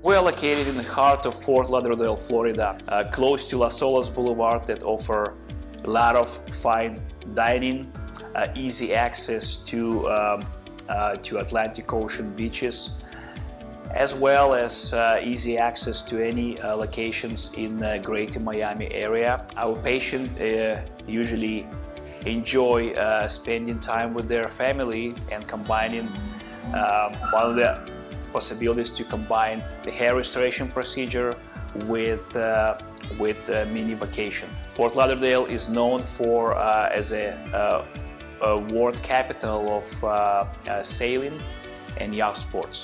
We're located in the heart of Fort Lauderdale, Florida, uh, close to Las Olas Boulevard that offer a lot of fine dining, uh, easy access to, um, uh, to Atlantic Ocean beaches, as well as uh, easy access to any uh, locations in the greater Miami area. Our patients uh, usually enjoy spending time with their family and combining um, one of the possibilities to combine the hair restoration procedure with uh, with uh, mini vacation. Fort Lauderdale is known for uh, as a, uh, a, world capital of uh, uh, sailing and yacht sports.